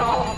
ขอบ